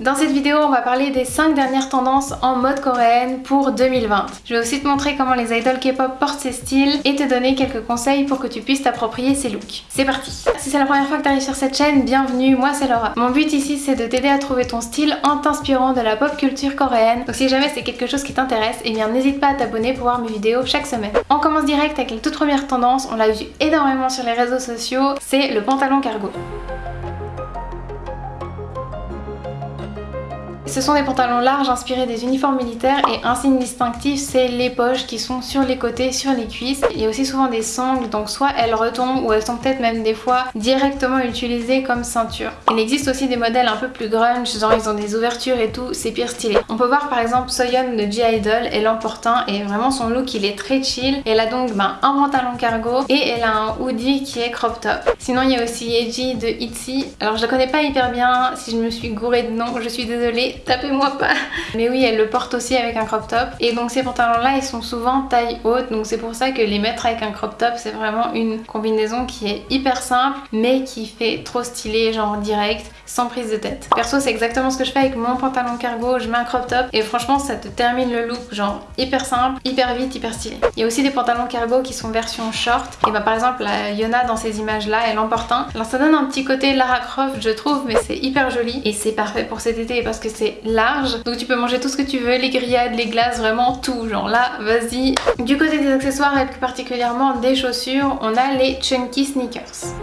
Dans cette vidéo, on va parler des 5 dernières tendances en mode coréenne pour 2020. Je vais aussi te montrer comment les idols K-pop portent ces styles et te donner quelques conseils pour que tu puisses t'approprier ces looks. C'est parti Si c'est la première fois que tu arrives sur cette chaîne, bienvenue, moi c'est Laura. Mon but ici c'est de t'aider à trouver ton style en t'inspirant de la pop culture coréenne. Donc si jamais c'est quelque chose qui t'intéresse, eh bien n'hésite pas à t'abonner pour voir mes vidéos chaque semaine. On commence direct avec la toute première tendance, on l'a vu énormément sur les réseaux sociaux, c'est le pantalon cargo. Ce sont des pantalons larges inspirés des uniformes militaires et un signe distinctif c'est les poches qui sont sur les côtés, sur les cuisses. Il y a aussi souvent des sangles donc soit elles retombent ou elles sont peut-être même des fois directement utilisées comme ceinture. Il existe aussi des modèles un peu plus grunge, genre ils ont des ouvertures et tout, c'est pire stylé. On peut voir par exemple Soyeon de G-Idol, elle en porte un et vraiment son look il est très chill. Elle a donc ben, un pantalon cargo et elle a un hoodie qui est crop top. Sinon il y a aussi Yeji de ITZY. Alors je la connais pas hyper bien, si je me suis gourée de nom, je suis désolée tapez-moi pas. Mais oui, elle le porte aussi avec un crop top. Et donc ces pantalons-là, ils sont souvent taille haute. Donc c'est pour ça que les mettre avec un crop top, c'est vraiment une combinaison qui est hyper simple, mais qui fait trop stylé, genre direct, sans prise de tête. Perso, c'est exactement ce que je fais avec mon pantalon cargo. Je mets un crop top et franchement, ça te termine le look, genre hyper simple, hyper vite, hyper stylé. Il y a aussi des pantalons cargo qui sont version short. Et bah par exemple, la Yona dans ces images-là, elle en porte un. Alors ça donne un petit côté Lara Croft, je trouve, mais c'est hyper joli. Et c'est parfait pour cet été parce que c'est large. Donc tu peux manger tout ce que tu veux, les grillades, les glaces, vraiment tout. Genre là, vas-y. Du côté des accessoires et plus particulièrement des chaussures, on a les Chunky Sneakers.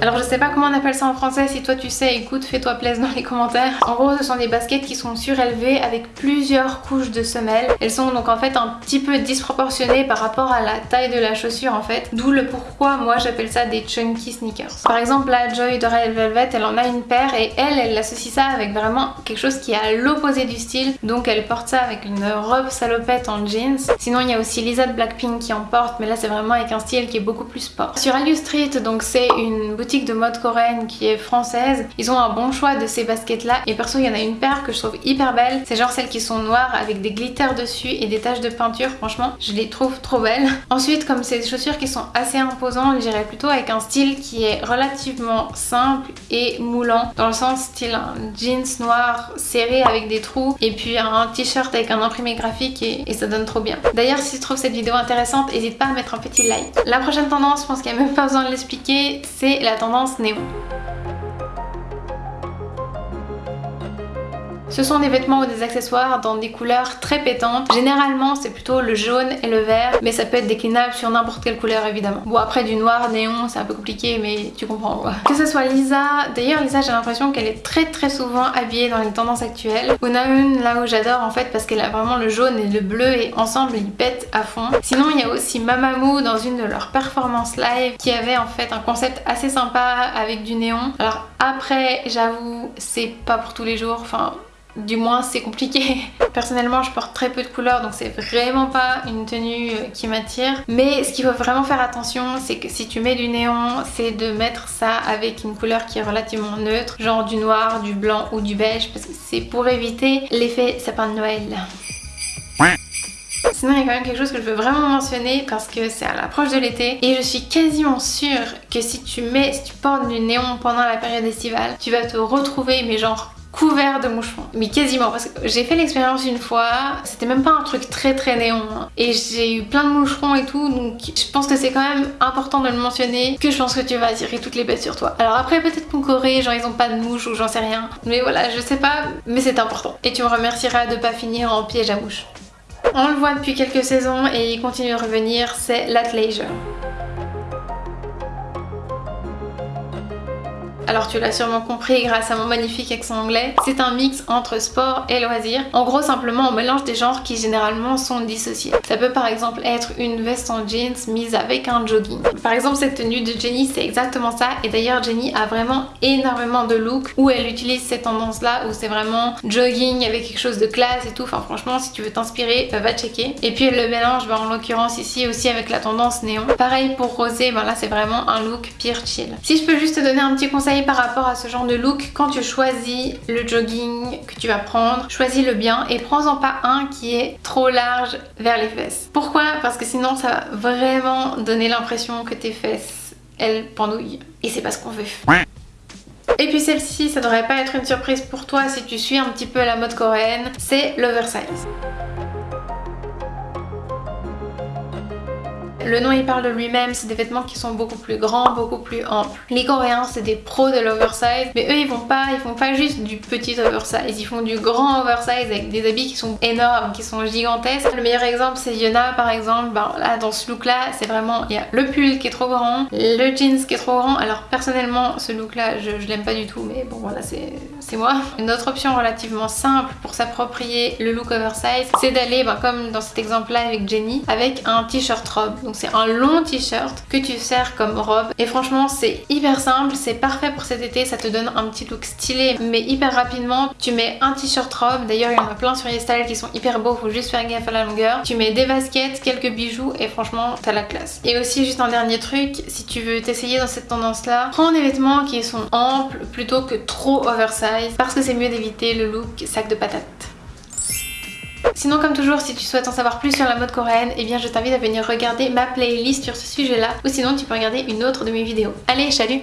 Alors je sais pas comment on appelle ça en français, si toi tu sais, écoute, fais-toi plaisir dans les commentaires. En gros ce sont des baskets qui sont surélevées avec plusieurs couches de semelles. Elles sont donc en fait un petit peu disproportionnées par rapport à la taille de la chaussure en fait. D'où le pourquoi moi j'appelle ça des chunky sneakers. Par exemple la Joy de Red Velvet, elle en a une paire et elle, elle associe ça avec vraiment quelque chose qui est à l'opposé du style. Donc elle porte ça avec une robe salopette en jeans. Sinon il y a aussi Lisa de Blackpink qui en porte mais là c'est vraiment avec un style qui est beaucoup plus sport. Sur Alu Street donc c'est une boutique de mode coréenne qui est française. Ils ont un bon choix de ces baskets là et perso il y en a une paire que je trouve hyper belle. C'est genre celles qui sont noires avec des glitters dessus et des taches de peinture. Franchement je les trouve trop belles. Ensuite comme c'est des chaussures qui sont assez imposantes, j'irais plutôt avec un style qui est relativement simple et moulant. Dans le sens style un jeans noir serré avec des trous et puis un t-shirt avec un imprimé graphique et, et, ça donne trop bien. D'ailleurs si tu trouves cette vidéo intéressante, n'hésite pas à mettre un petit like. La prochaine tendance, je pense qu'il n'y a même pas besoin de l'expliquer, c'est la tendance néon. Ce sont des vêtements ou des accessoires dans des couleurs très pétantes. Généralement c'est plutôt le jaune et le vert mais ça peut être déclinable sur n'importe quelle couleur évidemment. Bon après du noir néon c'est un peu compliqué mais tu comprends quoi. Que ce soit Lisa, d'ailleurs Lisa j'ai l'impression qu'elle est très très souvent habillée dans les tendances actuelles. une là où j'adore en fait parce qu'elle a vraiment le jaune et le bleu et ensemble ils pètent à fond. Sinon il y a aussi Mamamoo dans une de leurs performances live qui avait en fait un concept assez sympa avec du néon. Alors après j'avoue c'est pas pour tous les jours, enfin du moins c'est compliqué. Personnellement je porte très peu de couleurs donc c'est vraiment pas une tenue euh, qui m'attire. Mais ce qu'il faut vraiment faire attention c'est que si tu mets du néon c'est de mettre ça avec une couleur qui est relativement neutre. Genre du noir, du blanc ou du beige parce que c'est pour éviter l'effet sapin de Noël. Sinon il y a quand même quelque chose que je veux vraiment mentionner parce que c'est à l'approche de l'été et je suis quasiment sûre que si tu mets, si tu portes du néon pendant la période estivale, tu vas te retrouver mais genre couvert de moucherons. Mais quasiment, parce que j'ai fait l'expérience une fois, c'était même pas un truc très très néon. Hein. Et j'ai eu plein de moucherons et tout, donc je pense que c'est quand même important de le mentionner, que je pense que tu vas attirer toutes les bêtes sur toi. Alors après peut-être qu'en Corée, genre ils ont pas de mouches ou j'en sais rien. Mais voilà, je sais pas, mais c'est important. Et tu me remercieras de pas finir en piège à mouche. On le voit depuis quelques saisons et il continue de revenir, c'est l'athleisure. Alors tu l'as sûrement compris grâce à mon magnifique accent anglais, c'est un mix entre sport et loisir. En gros simplement on mélange des genres qui généralement sont dissociés. Ça peut par exemple être une veste en jeans mise avec un jogging. Par exemple cette tenue de Jenny c'est exactement ça et d'ailleurs Jenny a vraiment énormément de looks où elle utilise cette tendance là où c'est vraiment jogging avec quelque chose de classe et tout. Enfin franchement si tu veux t'inspirer va checker. Et puis elle le mélange bah, en l'occurrence ici aussi avec la tendance néon. Pareil pour Rosé, ben là c'est vraiment un look pire chill. Si je peux juste te donner un petit conseil par rapport à ce genre de look, quand tu choisis le jogging que tu vas prendre, choisis-le bien et prends-en pas un qui est trop large vers les fesses. Pourquoi? Parce que sinon ça va vraiment donner l'impression que tes fesses, elles pendouillent. et c'est pas ce qu'on veut. Et puis celle-ci, ça devrait pas être une surprise pour toi si tu suis un petit peu la mode coréenne, c'est l'oversize. Le nom il parle de lui-même, c'est des vêtements qui sont beaucoup plus grands, beaucoup plus amples. Les coréens c'est des pros de l'oversize, mais eux ils font pas, ils font pas juste du petit oversize, ils font du grand oversize avec des habits qui sont énormes, qui sont gigantesques. Le meilleur exemple c'est Yona par exemple, ben, là dans ce look là c'est vraiment, il y a le pull qui est trop grand, le jeans qui est trop grand, alors personnellement ce look là je, l'aime pas du tout mais bon voilà c'est moi. Une autre option relativement simple pour s'approprier le look oversize c'est d'aller ben, comme dans cet exemple là avec Jenny avec un t-shirt robe. C'est un long t-shirt que tu sers comme robe et franchement c'est hyper simple, c'est parfait pour cet été, ça te donne un petit look stylé mais hyper rapidement. Tu mets un t-shirt robe, d'ailleurs il y en a plein sur YesStyle qui sont hyper beaux, faut juste faire gaffe à la longueur. Tu mets des baskets, quelques bijoux et franchement t'as la classe. Et aussi juste un dernier truc, si tu veux t'essayer dans cette tendance là, prends des vêtements qui sont amples plutôt que trop oversize parce que c'est mieux d'éviter le look sac de patates. Sinon comme toujours si tu souhaites en savoir plus sur la mode coréenne eh bien je t'invite à venir regarder ma playlist sur ce sujet là ou sinon tu peux regarder une autre de mes vidéos. Allez chalut